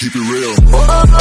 keep it real.